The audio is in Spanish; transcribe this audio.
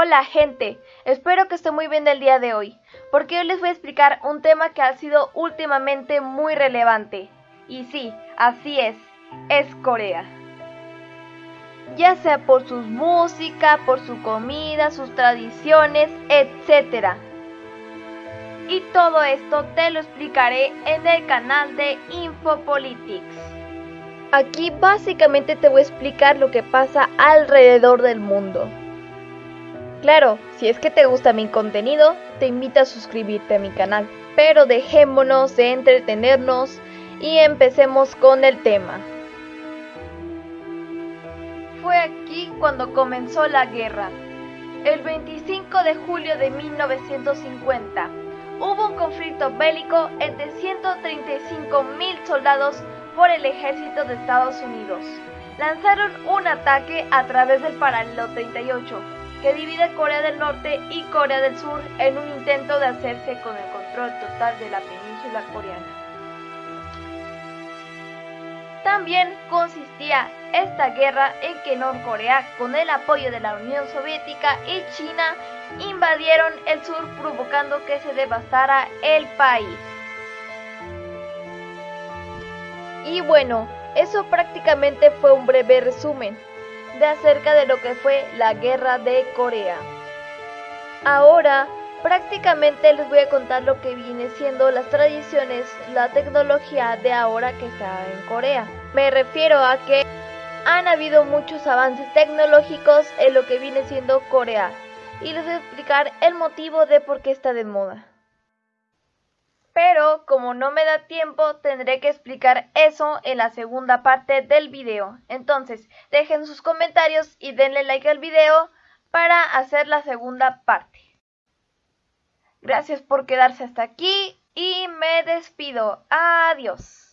Hola gente, espero que estén muy bien el día de hoy, porque hoy les voy a explicar un tema que ha sido últimamente muy relevante. Y sí, así es, es Corea. Ya sea por su música, por su comida, sus tradiciones, etc. Y todo esto te lo explicaré en el canal de Infopolitics. Aquí básicamente te voy a explicar lo que pasa alrededor del mundo. Claro, si es que te gusta mi contenido, te invito a suscribirte a mi canal. Pero dejémonos de entretenernos y empecemos con el tema. Fue aquí cuando comenzó la guerra. El 25 de julio de 1950 hubo un conflicto bélico entre 135 mil soldados por el ejército de Estados Unidos. Lanzaron un ataque a través del paralelo 38 que divide Corea del Norte y Corea del Sur en un intento de hacerse con el control total de la península coreana. También consistía esta guerra en que Norcorea, con el apoyo de la Unión Soviética y China, invadieron el sur provocando que se devastara el país. Y bueno, eso prácticamente fue un breve resumen de acerca de lo que fue la guerra de Corea. Ahora prácticamente les voy a contar lo que viene siendo las tradiciones, la tecnología de ahora que está en Corea. Me refiero a que han habido muchos avances tecnológicos en lo que viene siendo Corea y les voy a explicar el motivo de por qué está de moda. Pero como no me da tiempo, tendré que explicar eso en la segunda parte del video. Entonces, dejen sus comentarios y denle like al video para hacer la segunda parte. Gracias por quedarse hasta aquí y me despido. Adiós.